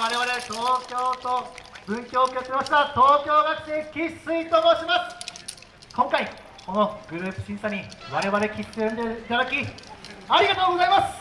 我々東京都文京区を作りました。東京学生喫水と申します。今回このグループ審査に我々喫水を呼んでいただきありがとうございます。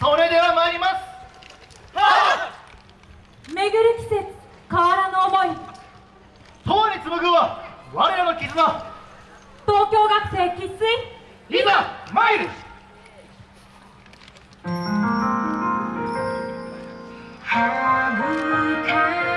それでは参ります。巡る季節変わらぬ思い。永に紡ぐは我らの絆。東京学生喫水いざ参る。はぶか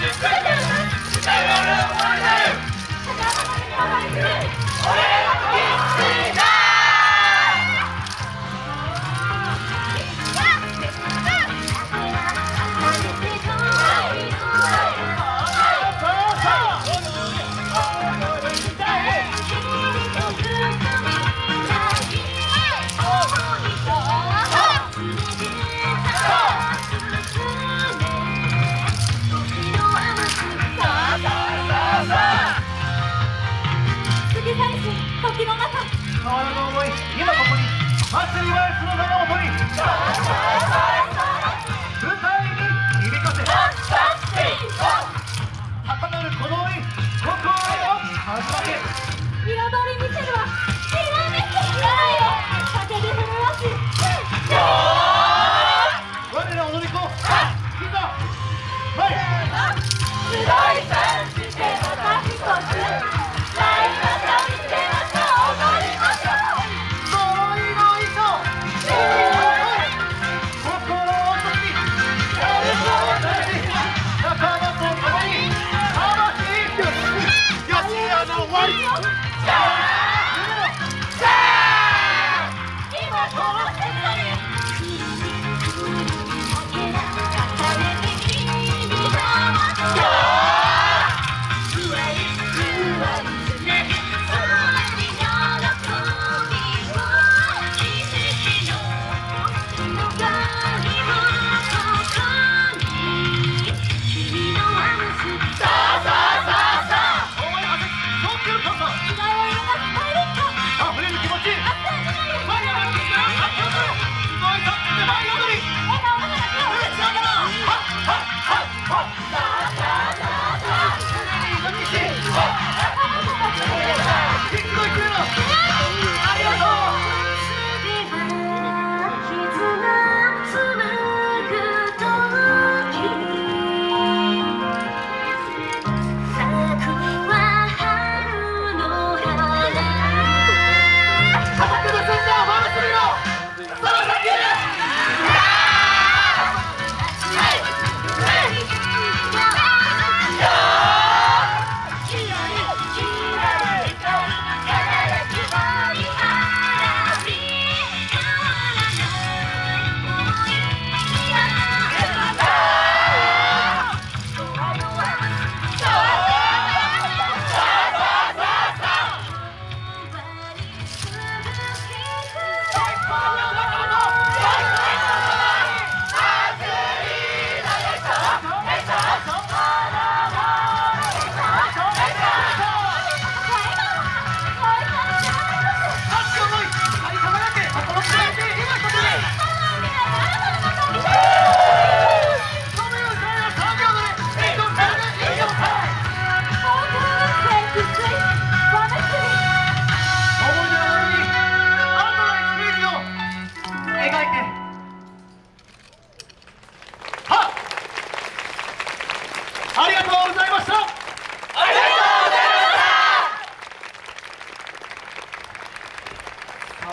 Magic 舞台に響かせ高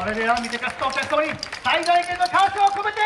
それでは見てかすとお客様に最大限の感謝を込めて。